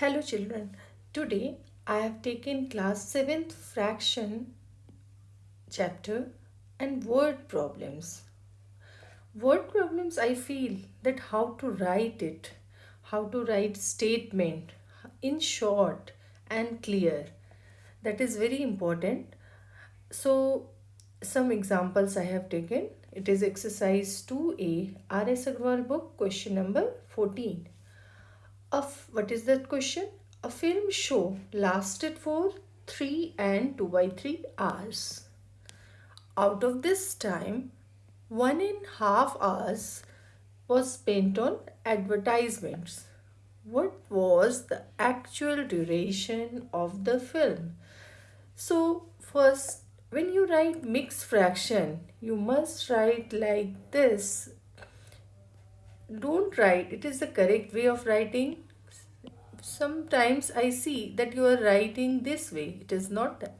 Hello children. Today I have taken class 7th fraction chapter and word problems. Word problems I feel that how to write it, how to write statement in short and clear. That is very important. So some examples I have taken. It is exercise 2A R.S. Agrawal book question number 14 of what is that question? A film show lasted for 3 and 2 by 3 hours. Out of this time, one and half hours was spent on advertisements. What was the actual duration of the film? So first, when you write mixed fraction, you must write like this don't write. It is the correct way of writing. Sometimes i see that you are writing this way. It is not that.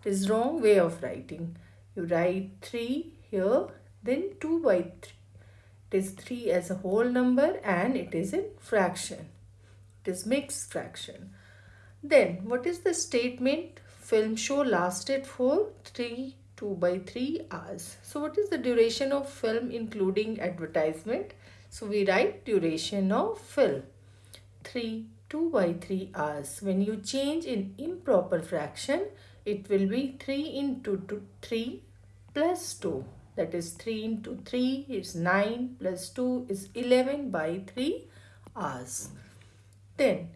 It is wrong way of writing. You write 3 here then 2 by 3 it is 3 as a whole number and it is in fraction. It is mixed fraction. Then what is the statement? Film show lasted for 3 2 by 3 hours. So what is the duration of film including advertisement so we write duration of fill. 3, 2 by 3 hours. When you change in improper fraction, it will be 3 into 2, 3 plus 2. That is 3 into 3 is 9 plus 2 is 11 by 3 hours. Then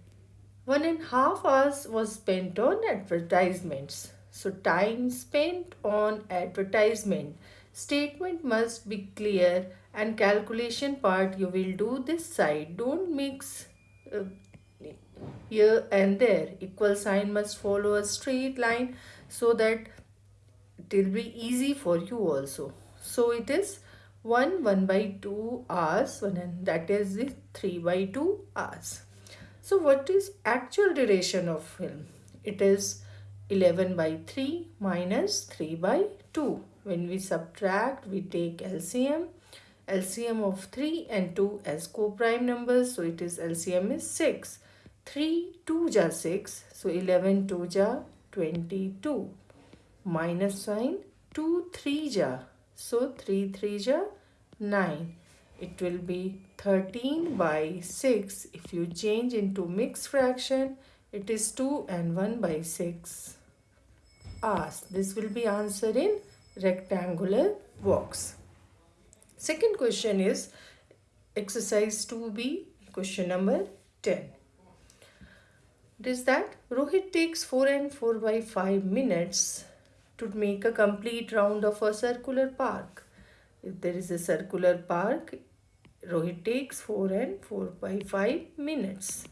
one and a half hours was spent on advertisements. So time spent on advertisement. Statement must be clear and calculation part you will do this side. Don't mix uh, here and there. Equal sign must follow a straight line so that it will be easy for you also. So it is 1 1 by 2 hours and that is the 3 by 2 hours. So what is actual duration of film? It is 11 by 3 minus 3 by 2 when we subtract we take LCM LCM of 3 and 2 as co-prime numbers. So it is LCM is 6. 3 2 ja 6. So 11 2 ja 22. Minus sign 2 3 ja. So 3 3 ja 9. It will be 13 by 6. If you change into mixed fraction, it is 2 and 1 by 6. Ask. This will be answered in rectangular box. Second question is exercise 2b, question number 10. It is that Rohit takes 4 and 4 by 5 minutes to make a complete round of a circular park. If there is a circular park, Rohit takes 4 and 4 by 5 minutes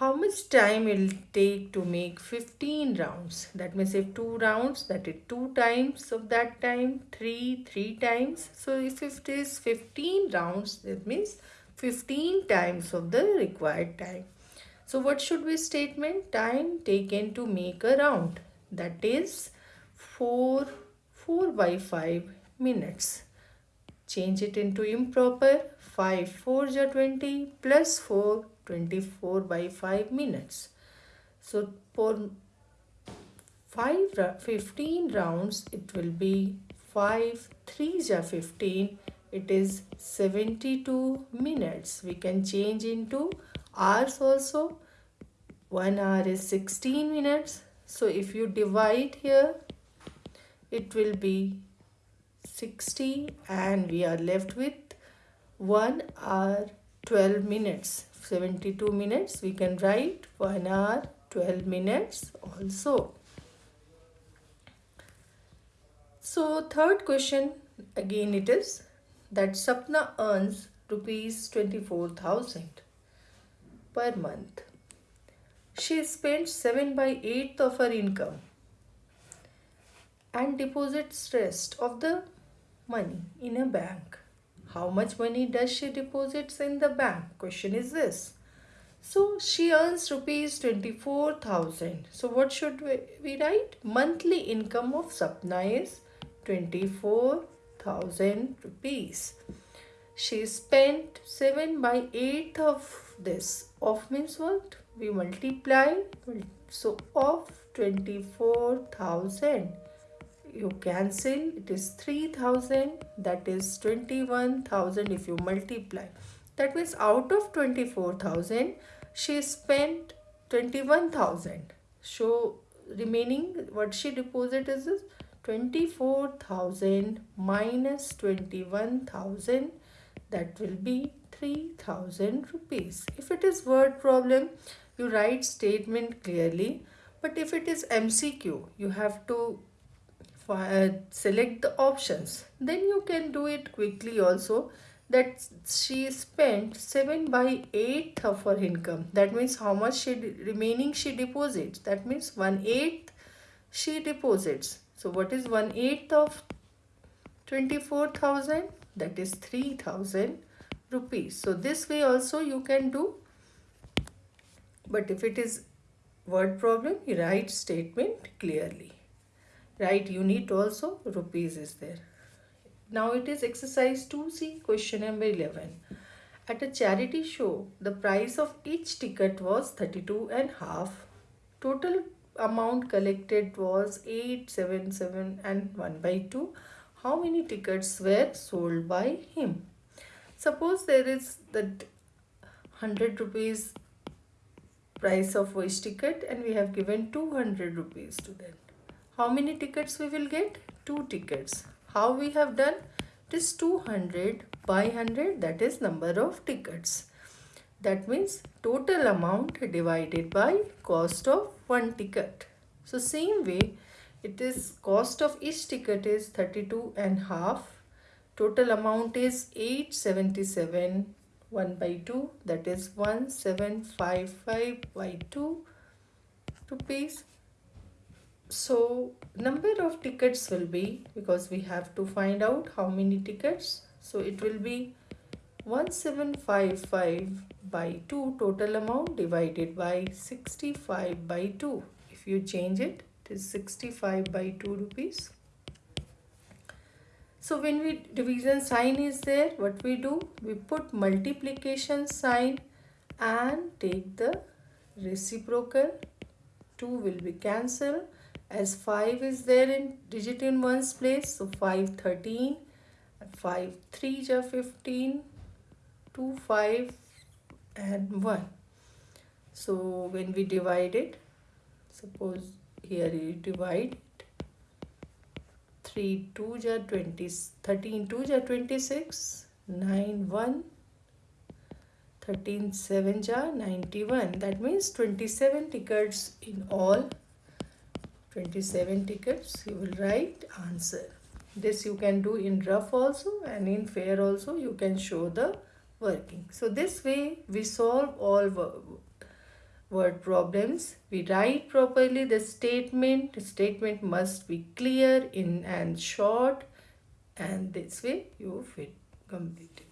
how much time it will take to make 15 rounds? That means if two rounds that is two times of that time three three times. So if it is 15 rounds that means 15 times of the required time. So what should be statement? Time taken to make a round. That is 4 4 by 5 minutes. Change it into improper. 5 4 20 plus 4 24 by 5 minutes. So for 5 15 rounds it will be 5 3 ja 15 it is 72 minutes. We can change into hours also. 1 hour is 16 minutes. So if you divide here it will be 60 and we are left with 1 hour 12 minutes 72 minutes we can write 1 hour 12 minutes also so third question again it is that Sapna earns rupees 24,000 per month. She spends 7 by 8th of her income and deposits rest of the money in a bank. How much money does she deposits in the bank? Question is this. So she earns rupees 24,000. So what should we, write? Monthly income of Sapna is 24,000 rupees. she spent 7 by 8 of this of means what we multiply so of 24000 you cancel it is 3000 that is 21000 if you multiply. That means out of 24000 she spent 21000 so remaining what she deposit is this 24000 minus 21000 that will be 3000 rupees. If it is word problem you write statement clearly but if it is mcq you have to select the options. Then you can do it quickly also that she spent 7 by 8 of her income. That means how much she remaining she deposits. That means 1 8 she deposits. So what is 1 8 of 24000 that is 3000 rupees. So this way also you can do. But if it is word problem you write statement clearly right unit also rupees is there. Now it is exercise 2c question number 11 at a charity show the price of each ticket was 32 and half. Total amount collected was 877 and 1 by 2 how many tickets were sold by him? Suppose there is the 100 rupees price of each ticket and we have given 200 rupees to them how many tickets we will get? 2 tickets. How we have done? It is 200 by 100 that is number of tickets. That means total amount divided by cost of one ticket. So same way it is cost of each ticket is 32 and half. Total amount is 877 1 by 2 that is 1755 by 2 rupees so number of tickets will be because we have to find out how many tickets. So it will be 1755 by 2 total amount divided by 65 by 2 if you change it it is 65 by 2 rupees. So when we division sign is there what we do? We put multiplication sign and take the reciprocal. 2 will be cancelled as 5 is there in digit in one's place so 5 13 5 3 ja 15 2 5 and 1 so when we divide it suppose here you divide it 3 2 ja 20 13 2 ja 26 9 1 13 7 ja 91 that means 27 tickets in all 27 tickets you will write answer. This you can do in rough also and in fair also you can show the working. So this way we solve all word problems. We write properly the statement. The statement must be clear in and short and this way you fit complete